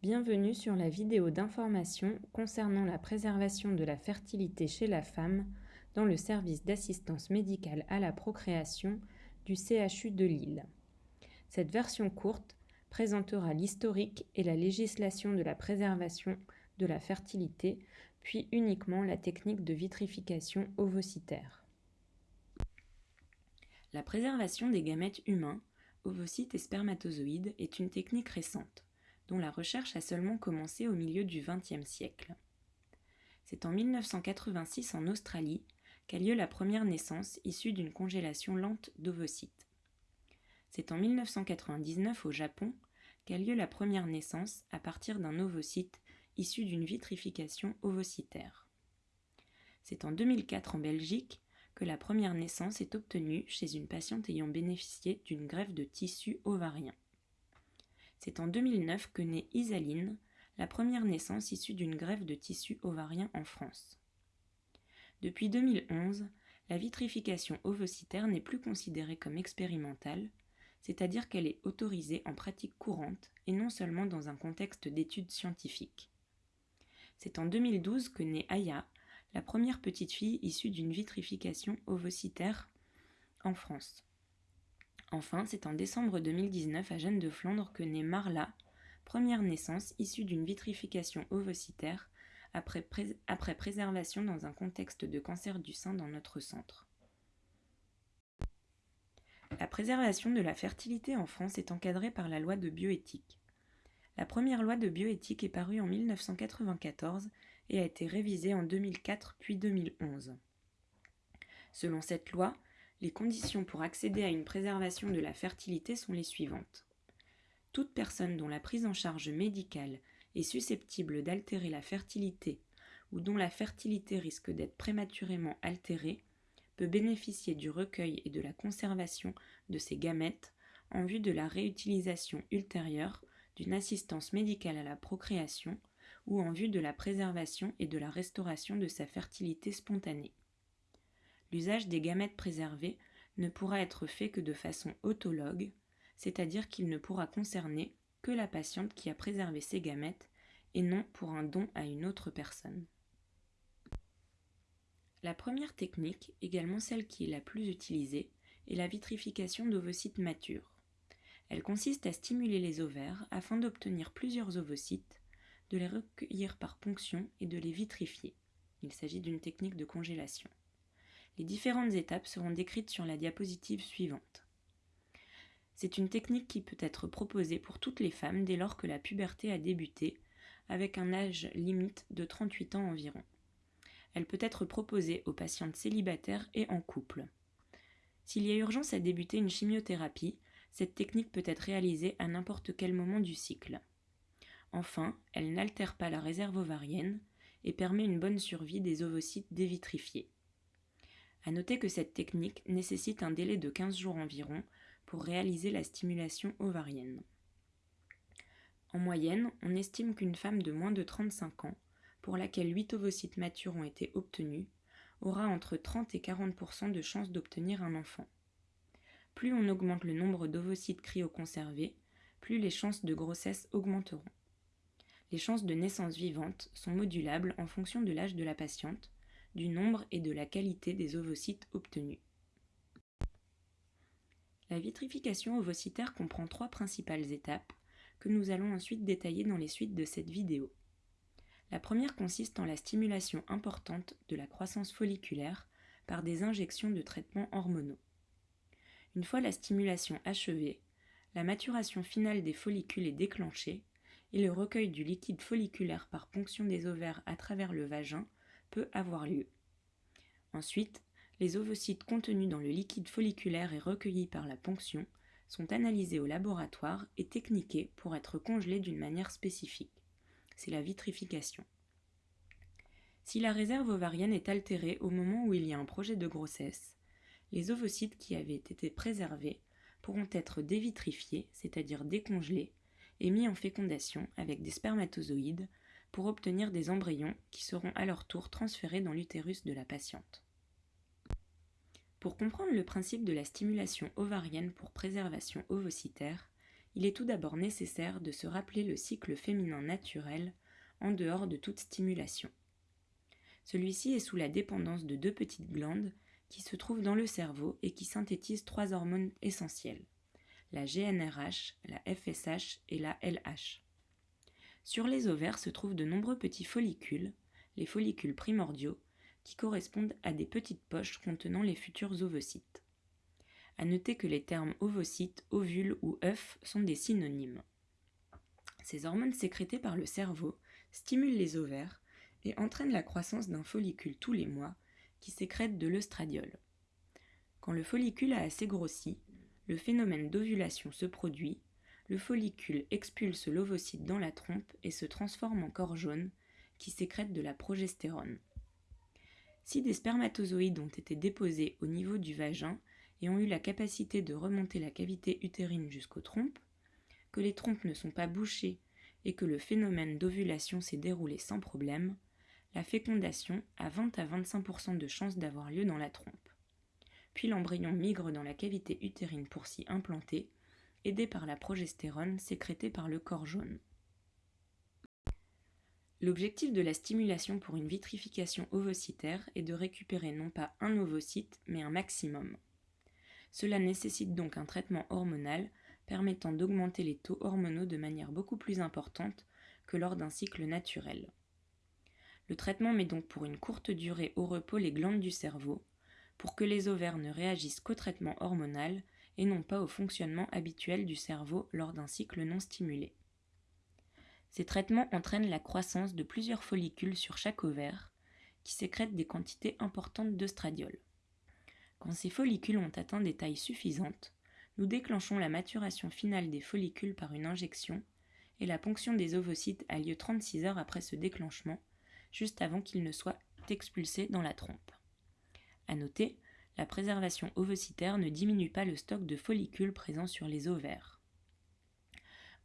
Bienvenue sur la vidéo d'information concernant la préservation de la fertilité chez la femme dans le service d'assistance médicale à la procréation du CHU de Lille. Cette version courte présentera l'historique et la législation de la préservation de la fertilité, puis uniquement la technique de vitrification ovocytaire. La préservation des gamètes humains, ovocytes et spermatozoïdes est une technique récente dont la recherche a seulement commencé au milieu du XXe siècle. C'est en 1986 en Australie qu'a lieu la première naissance issue d'une congélation lente d'ovocytes. C'est en 1999 au Japon qu'a lieu la première naissance à partir d'un ovocyte issu d'une vitrification ovocytaire. C'est en 2004 en Belgique que la première naissance est obtenue chez une patiente ayant bénéficié d'une greffe de tissu ovarien. C'est en 2009 que naît Isaline, la première naissance issue d'une greffe de tissu ovarien en France. Depuis 2011, la vitrification ovocytaire n'est plus considérée comme expérimentale, c'est-à-dire qu'elle est autorisée en pratique courante et non seulement dans un contexte d'études scientifiques. C'est en 2012 que naît Aya, la première petite fille issue d'une vitrification ovocytaire en France. Enfin, c'est en décembre 2019 à Jeanne de Flandre que naît Marla, première naissance issue d'une vitrification ovocytaire après, après préservation dans un contexte de cancer du sein dans notre centre. La préservation de la fertilité en France est encadrée par la loi de bioéthique. La première loi de bioéthique est parue en 1994 et a été révisée en 2004 puis 2011. Selon cette loi, les conditions pour accéder à une préservation de la fertilité sont les suivantes. Toute personne dont la prise en charge médicale est susceptible d'altérer la fertilité ou dont la fertilité risque d'être prématurément altérée peut bénéficier du recueil et de la conservation de ses gamètes en vue de la réutilisation ultérieure d'une assistance médicale à la procréation ou en vue de la préservation et de la restauration de sa fertilité spontanée l'usage des gamètes préservés ne pourra être fait que de façon autologue, c'est-à-dire qu'il ne pourra concerner que la patiente qui a préservé ses gamètes et non pour un don à une autre personne. La première technique, également celle qui est la plus utilisée, est la vitrification d'ovocytes matures. Elle consiste à stimuler les ovaires afin d'obtenir plusieurs ovocytes, de les recueillir par ponction et de les vitrifier. Il s'agit d'une technique de congélation. Les différentes étapes seront décrites sur la diapositive suivante. C'est une technique qui peut être proposée pour toutes les femmes dès lors que la puberté a débuté, avec un âge limite de 38 ans environ. Elle peut être proposée aux patientes célibataires et en couple. S'il y a urgence à débuter une chimiothérapie, cette technique peut être réalisée à n'importe quel moment du cycle. Enfin, elle n'altère pas la réserve ovarienne et permet une bonne survie des ovocytes dévitrifiés. À noter que cette technique nécessite un délai de 15 jours environ pour réaliser la stimulation ovarienne. En moyenne, on estime qu'une femme de moins de 35 ans, pour laquelle 8 ovocytes matures ont été obtenus, aura entre 30 et 40% de chances d'obtenir un enfant. Plus on augmente le nombre d'ovocytes cryoconservés, plus les chances de grossesse augmenteront. Les chances de naissance vivante sont modulables en fonction de l'âge de la patiente, du nombre et de la qualité des ovocytes obtenus. La vitrification ovocytaire comprend trois principales étapes que nous allons ensuite détailler dans les suites de cette vidéo. La première consiste en la stimulation importante de la croissance folliculaire par des injections de traitements hormonaux. Une fois la stimulation achevée, la maturation finale des follicules est déclenchée et le recueil du liquide folliculaire par ponction des ovaires à travers le vagin peut avoir lieu. Ensuite, les ovocytes contenus dans le liquide folliculaire et recueillis par la ponction sont analysés au laboratoire et techniqués pour être congelés d'une manière spécifique. C'est la vitrification. Si la réserve ovarienne est altérée au moment où il y a un projet de grossesse, les ovocytes qui avaient été préservés pourront être dévitrifiés, c'est-à-dire décongelés, et mis en fécondation avec des spermatozoïdes pour obtenir des embryons qui seront à leur tour transférés dans l'utérus de la patiente. Pour comprendre le principe de la stimulation ovarienne pour préservation ovocytaire, il est tout d'abord nécessaire de se rappeler le cycle féminin naturel en dehors de toute stimulation. Celui-ci est sous la dépendance de deux petites glandes qui se trouvent dans le cerveau et qui synthétisent trois hormones essentielles, la GNRH, la FSH et la LH. Sur les ovaires se trouvent de nombreux petits follicules, les follicules primordiaux, qui correspondent à des petites poches contenant les futurs ovocytes. À noter que les termes ovocytes, ovules ou œufs sont des synonymes. Ces hormones sécrétées par le cerveau stimulent les ovaires et entraînent la croissance d'un follicule tous les mois qui sécrète de l'œstradiol. Quand le follicule a assez grossi, le phénomène d'ovulation se produit, le follicule expulse l'ovocyte dans la trompe et se transforme en corps jaune qui sécrète de la progestérone. Si des spermatozoïdes ont été déposés au niveau du vagin et ont eu la capacité de remonter la cavité utérine jusqu'aux trompes, que les trompes ne sont pas bouchées et que le phénomène d'ovulation s'est déroulé sans problème, la fécondation a 20 à 25% de chances d'avoir lieu dans la trompe. Puis l'embryon migre dans la cavité utérine pour s'y implanter, aidé par la progestérone sécrétée par le corps jaune. L'objectif de la stimulation pour une vitrification ovocytaire est de récupérer non pas un ovocyte, mais un maximum. Cela nécessite donc un traitement hormonal permettant d'augmenter les taux hormonaux de manière beaucoup plus importante que lors d'un cycle naturel. Le traitement met donc pour une courte durée au repos les glandes du cerveau, pour que les ovaires ne réagissent qu'au traitement hormonal et non pas au fonctionnement habituel du cerveau lors d'un cycle non stimulé. Ces traitements entraînent la croissance de plusieurs follicules sur chaque ovaire, qui sécrètent des quantités importantes d'œstradiol. Quand ces follicules ont atteint des tailles suffisantes, nous déclenchons la maturation finale des follicules par une injection, et la ponction des ovocytes a lieu 36 heures après ce déclenchement, juste avant qu'ils ne soient expulsés dans la trompe. À noter, la préservation ovocytaire ne diminue pas le stock de follicules présents sur les ovaires.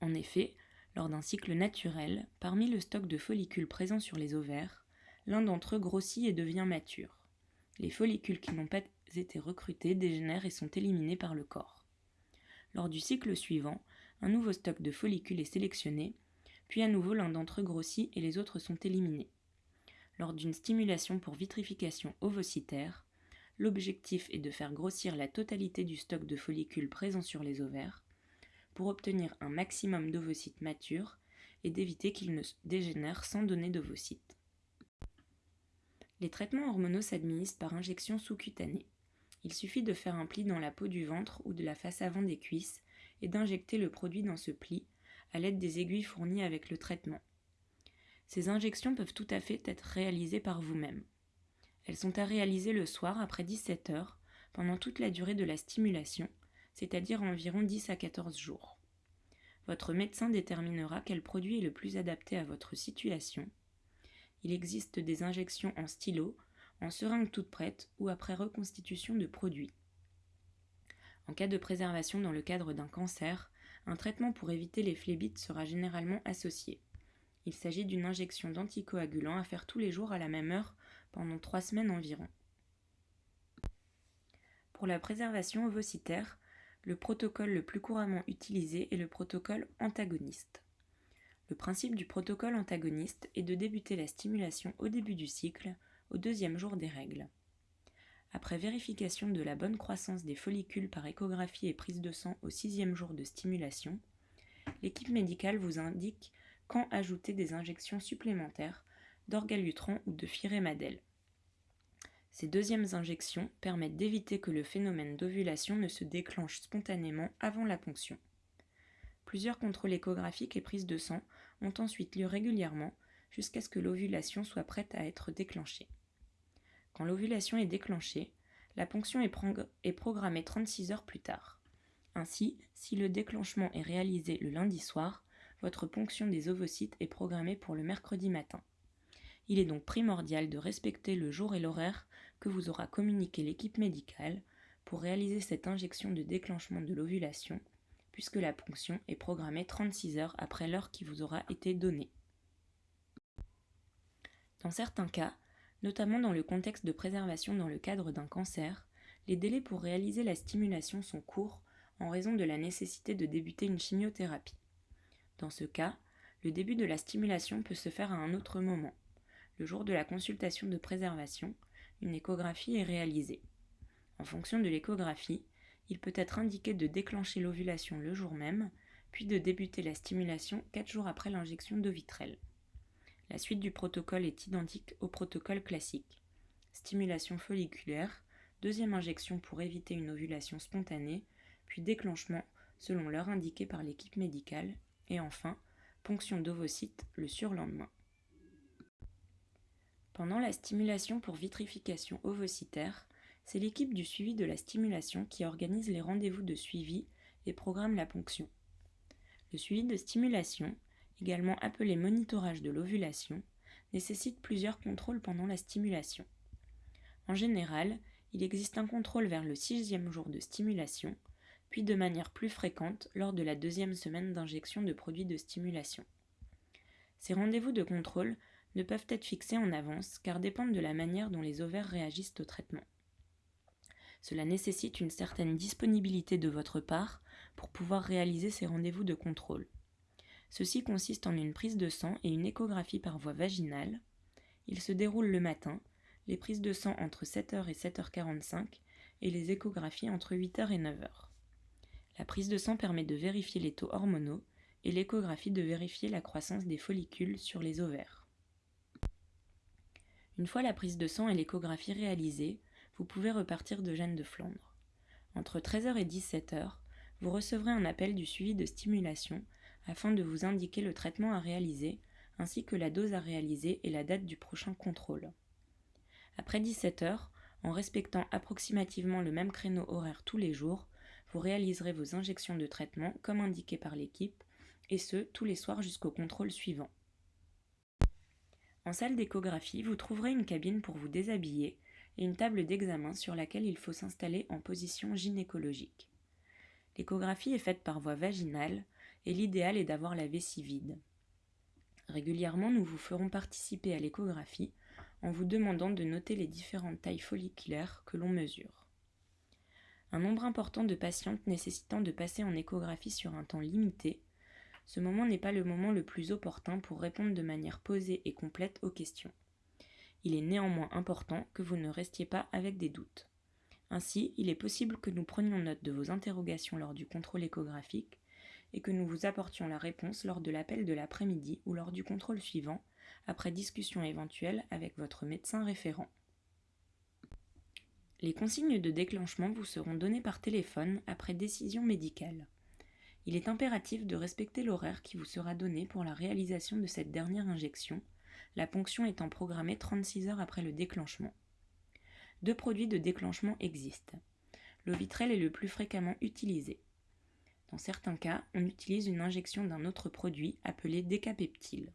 En effet, lors d'un cycle naturel, parmi le stock de follicules présents sur les ovaires, l'un d'entre eux grossit et devient mature. Les follicules qui n'ont pas été recrutés dégénèrent et sont éliminés par le corps. Lors du cycle suivant, un nouveau stock de follicules est sélectionné, puis à nouveau l'un d'entre eux grossit et les autres sont éliminés. Lors d'une stimulation pour vitrification ovocytaire, l'objectif est de faire grossir la totalité du stock de follicules présents sur les ovaires pour obtenir un maximum d'ovocytes matures et d'éviter qu'ils ne dégénèrent sans donner d'ovocytes. Les traitements hormonaux s'administrent par injection sous-cutanée. Il suffit de faire un pli dans la peau du ventre ou de la face avant des cuisses et d'injecter le produit dans ce pli à l'aide des aiguilles fournies avec le traitement. Ces injections peuvent tout à fait être réalisées par vous-même. Elles sont à réaliser le soir après 17 heures, pendant toute la durée de la stimulation, c'est-à-dire environ 10 à 14 jours. Votre médecin déterminera quel produit est le plus adapté à votre situation. Il existe des injections en stylo, en seringue toute prête ou après reconstitution de produits. En cas de préservation dans le cadre d'un cancer, un traitement pour éviter les phlébites sera généralement associé. Il s'agit d'une injection d'anticoagulant à faire tous les jours à la même heure pendant trois semaines environ. Pour la préservation ovocytaire, le protocole le plus couramment utilisé est le protocole antagoniste. Le principe du protocole antagoniste est de débuter la stimulation au début du cycle, au deuxième jour des règles. Après vérification de la bonne croissance des follicules par échographie et prise de sang au sixième jour de stimulation, l'équipe médicale vous indique quand ajouter des injections supplémentaires d'orgalutran ou de firémadel. Ces deuxièmes injections permettent d'éviter que le phénomène d'ovulation ne se déclenche spontanément avant la ponction. Plusieurs contrôles échographiques et prises de sang ont ensuite lieu régulièrement jusqu'à ce que l'ovulation soit prête à être déclenchée. Quand l'ovulation est déclenchée, la ponction est, est, programmée 36 heures plus tard. Ainsi, si le déclenchement est réalisé le lundi soir, votre ponction des ovocytes est programmée pour le mercredi matin. Il est donc primordial de respecter le jour et l'horaire que vous aura communiqué l'équipe médicale pour réaliser cette injection de déclenchement de l'ovulation, puisque la ponction est programmée 36 heures après l'heure qui vous aura été donnée. Dans certains cas, notamment dans le contexte de préservation dans le cadre d'un cancer, les délais pour réaliser la stimulation sont courts, en raison de la nécessité de débuter une chimiothérapie. Dans ce cas, le début de la stimulation peut se faire à un autre moment. Le jour de la consultation de préservation, une échographie est réalisée. En fonction de l'échographie, il peut être indiqué de déclencher l'ovulation le jour même, puis de débuter la stimulation 4 jours après l'injection d'ovitrel. La suite du protocole est identique au protocole classique. Stimulation folliculaire, deuxième injection pour éviter une ovulation spontanée, puis déclenchement selon l'heure indiquée par l'équipe médicale, et enfin, ponction d'ovocytes le surlendemain. Pendant la stimulation pour vitrification ovocytaire, c'est l'équipe du suivi de la stimulation qui organise les rendez-vous de suivi et programme la ponction. Le suivi de stimulation, également appelé monitorage de l'ovulation, nécessite plusieurs contrôles pendant la stimulation. En général, il existe un contrôle vers le sixième jour de stimulation, puis de manière plus fréquente lors de la deuxième semaine d'injection de produits de stimulation. Ces rendez-vous de contrôle ne peuvent être fixés en avance car dépendent de la manière dont les ovaires réagissent au traitement. Cela nécessite une certaine disponibilité de votre part pour pouvoir réaliser ces rendez-vous de contrôle. Ceci consiste en une prise de sang et une échographie par voie vaginale. Il se déroule le matin, les prises de sang entre 7h et 7h45 et les échographies entre 8h et 9h. La prise de sang permet de vérifier les taux hormonaux et l'échographie de vérifier la croissance des follicules sur les ovaires. Une fois la prise de sang et l'échographie réalisées, vous pouvez repartir de Gênes de Flandre. Entre 13h et 17h, vous recevrez un appel du suivi de stimulation afin de vous indiquer le traitement à réaliser ainsi que la dose à réaliser et la date du prochain contrôle. Après 17h, en respectant approximativement le même créneau horaire tous les jours, vous réaliserez vos injections de traitement comme indiqué par l'équipe, et ce, tous les soirs jusqu'au contrôle suivant. En salle d'échographie, vous trouverez une cabine pour vous déshabiller et une table d'examen sur laquelle il faut s'installer en position gynécologique. L'échographie est faite par voie vaginale et l'idéal est d'avoir la vessie vide. Régulièrement, nous vous ferons participer à l'échographie en vous demandant de noter les différentes tailles folliculaires que l'on mesure. Un nombre important de patientes nécessitant de passer en échographie sur un temps limité, ce moment n'est pas le moment le plus opportun pour répondre de manière posée et complète aux questions il est néanmoins important que vous ne restiez pas avec des doutes. Ainsi, il est possible que nous prenions note de vos interrogations lors du contrôle échographique et que nous vous apportions la réponse lors de l'appel de l'après-midi ou lors du contrôle suivant, après discussion éventuelle avec votre médecin référent. Les consignes de déclenchement vous seront données par téléphone après décision médicale. Il est impératif de respecter l'horaire qui vous sera donné pour la réalisation de cette dernière injection la ponction étant programmée 36 heures après le déclenchement. Deux produits de déclenchement existent. L'ovitrel est le plus fréquemment utilisé. Dans certains cas, on utilise une injection d'un autre produit appelé décapeptile.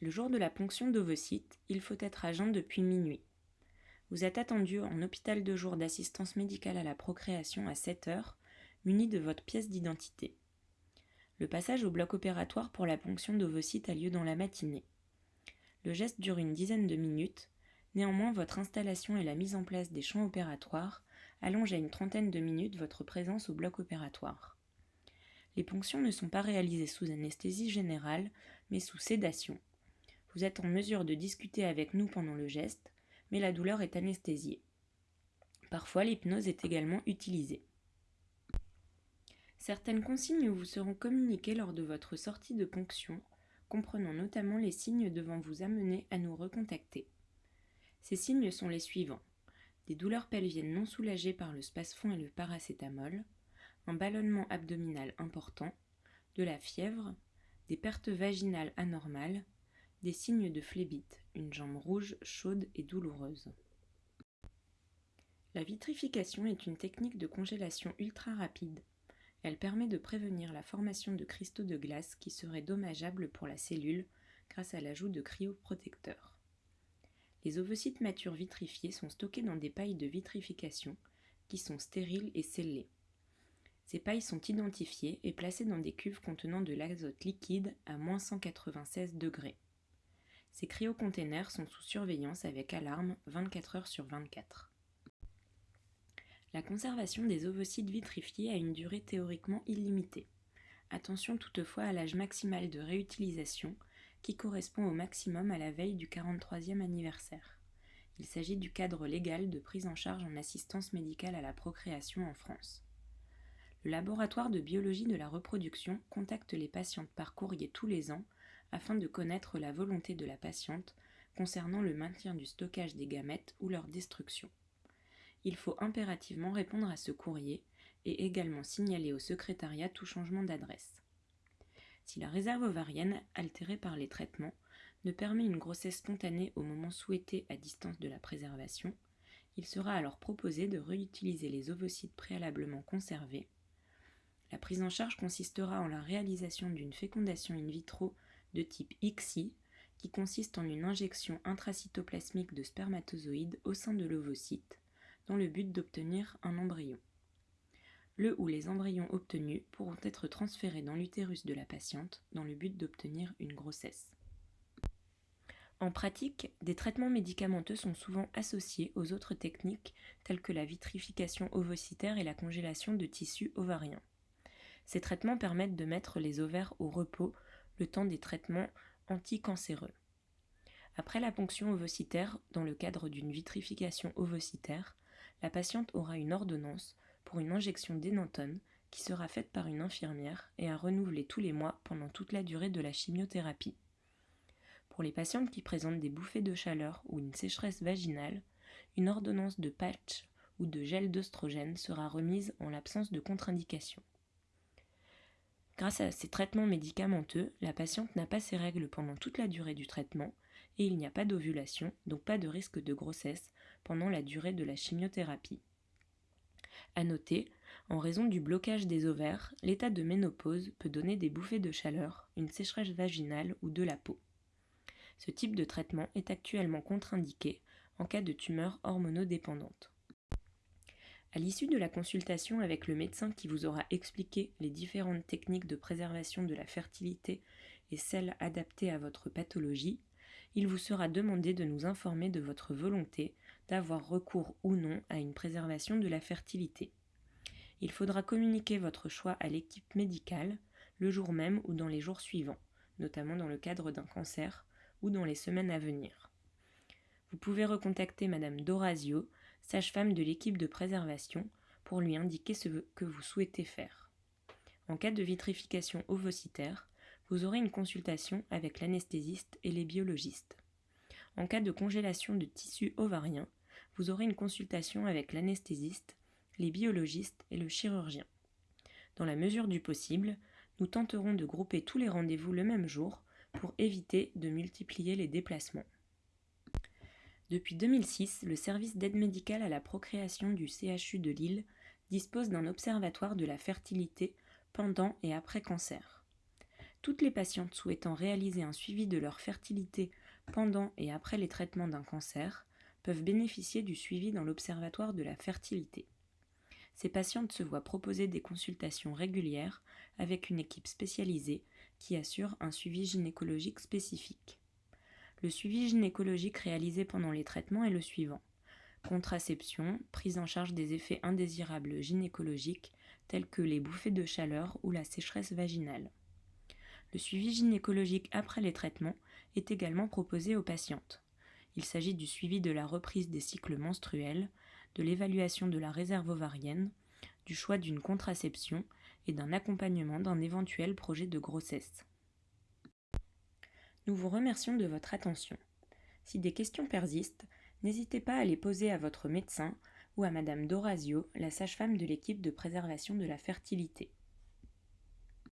Le jour de la ponction d'ovocytes, il faut être à jeun depuis minuit. Vous êtes attendu en hôpital de jour d'assistance médicale à la procréation à 7 heures, muni de votre pièce d'identité. Le passage au bloc opératoire pour la ponction d'ovocytes a lieu dans la matinée. Le geste dure une dizaine de minutes, néanmoins votre installation et la mise en place des champs opératoires allongent à une trentaine de minutes votre présence au bloc opératoire. Les ponctions ne sont pas réalisées sous anesthésie générale, mais sous sédation. Vous êtes en mesure de discuter avec nous pendant le geste, mais la douleur est anesthésiée. Parfois, l'hypnose est également utilisée. Certaines consignes vous seront communiquées lors de votre sortie de ponction, comprenant notamment les signes devant vous amener à nous recontacter. Ces signes sont les suivants des douleurs pelviennes non soulagées par le spasfon et le paracétamol, un ballonnement abdominal important, de la fièvre, des pertes vaginales anormales, des signes de phlébite, une jambe rouge, chaude et douloureuse. La vitrification est une technique de congélation ultra rapide elle permet de prévenir la formation de cristaux de glace qui seraient dommageables pour la cellule grâce à l'ajout de cryoprotecteurs. Les ovocytes matures vitrifiés sont stockés dans des pailles de vitrification qui sont stériles et scellées. Ces pailles sont identifiées et placées dans des cuves contenant de l'azote liquide à moins 196 degrés. Ces cryocontainers sont sous surveillance avec alarme 24 heures sur 24. La conservation des ovocytes vitrifiés a une durée théoriquement illimitée. Attention toutefois à l'âge maximal de réutilisation qui correspond au maximum à la veille du 43e anniversaire. Il s'agit du cadre légal de prise en charge en assistance médicale à la procréation en France. Le laboratoire de biologie de la reproduction contacte les patientes par courrier tous les ans afin de connaître la volonté de la patiente concernant le maintien du stockage des gamètes ou leur destruction. Il faut impérativement répondre à ce courrier et également signaler au secrétariat tout changement d'adresse. Si la réserve ovarienne, altérée par les traitements, ne permet une grossesse spontanée au moment souhaité à distance de la préservation, il sera alors proposé de réutiliser les ovocytes préalablement conservés. La prise en charge consistera en la réalisation d'une fécondation in vitro de type XI, qui consiste en une injection intracytoplasmique de spermatozoïdes au sein de l'ovocyte, dans le but d'obtenir un embryon. Le ou les embryons obtenus pourront être transférés dans l'utérus de la patiente dans le but d'obtenir une grossesse. En pratique, des traitements médicamenteux sont souvent associés aux autres techniques telles que la vitrification ovocytaire et la congélation de tissus ovariens. Ces traitements permettent de mettre les ovaires au repos le temps des traitements anticancéreux. Après la ponction ovocytaire, dans le cadre d'une vitrification ovocytaire, la patiente aura une ordonnance pour une injection d'énantone qui sera faite par une infirmière et à renouveler tous les mois pendant toute la durée de la chimiothérapie. Pour les patientes qui présentent des bouffées de chaleur ou une sécheresse vaginale, une ordonnance de patch ou de gel d'œstrogène sera remise en l'absence de contre-indication. Grâce à ces traitements médicamenteux, la patiente n'a pas ses règles pendant toute la durée du traitement et il n'y a pas d'ovulation, donc pas de risque de grossesse pendant la durée de la chimiothérapie. À noter, en raison du blocage des ovaires, l'état de ménopause peut donner des bouffées de chaleur, une sécheresse vaginale ou de la peau. Ce type de traitement est actuellement contre-indiqué en cas de tumeur hormonodépendante. À l'issue de la consultation avec le médecin qui vous aura expliqué les différentes techniques de préservation de la fertilité et celles adaptées à votre pathologie, il vous sera demandé de nous informer de votre volonté d'avoir recours ou non à une préservation de la fertilité. Il faudra communiquer votre choix à l'équipe médicale le jour même ou dans les jours suivants, notamment dans le cadre d'un cancer ou dans les semaines à venir. Vous pouvez recontacter Madame Dorazio, sage-femme de l'équipe de préservation, pour lui indiquer ce que vous souhaitez faire. En cas de vitrification ovocytaire, vous aurez une consultation avec l'anesthésiste et les biologistes. En cas de congélation de tissu ovarien, vous aurez une consultation avec l'anesthésiste, les biologistes et le chirurgien. Dans la mesure du possible, nous tenterons de grouper tous les rendez-vous le même jour pour éviter de multiplier les déplacements. Depuis 2006, le service d'aide médicale à la procréation du CHU de Lille dispose d'un observatoire de la fertilité pendant et après cancer. Toutes les patientes souhaitant réaliser un suivi de leur fertilité pendant et après les traitements d'un cancer peuvent bénéficier du suivi dans l'observatoire de la fertilité. Ces patientes se voient proposer des consultations régulières avec une équipe spécialisée qui assure un suivi gynécologique spécifique. Le suivi gynécologique réalisé pendant les traitements est le suivant. Contraception, prise en charge des effets indésirables gynécologiques tels que les bouffées de chaleur ou la sécheresse vaginale. Le suivi gynécologique après les traitements est également proposé aux patientes. Il s'agit du suivi de la reprise des cycles menstruels, de l'évaluation de la réserve ovarienne, du choix d'une contraception et d'un accompagnement d'un éventuel projet de grossesse. Nous vous remercions de votre attention. Si des questions persistent, n'hésitez pas à les poser à votre médecin ou à Madame Dorazio, la sage-femme de l'équipe de préservation de la fertilité.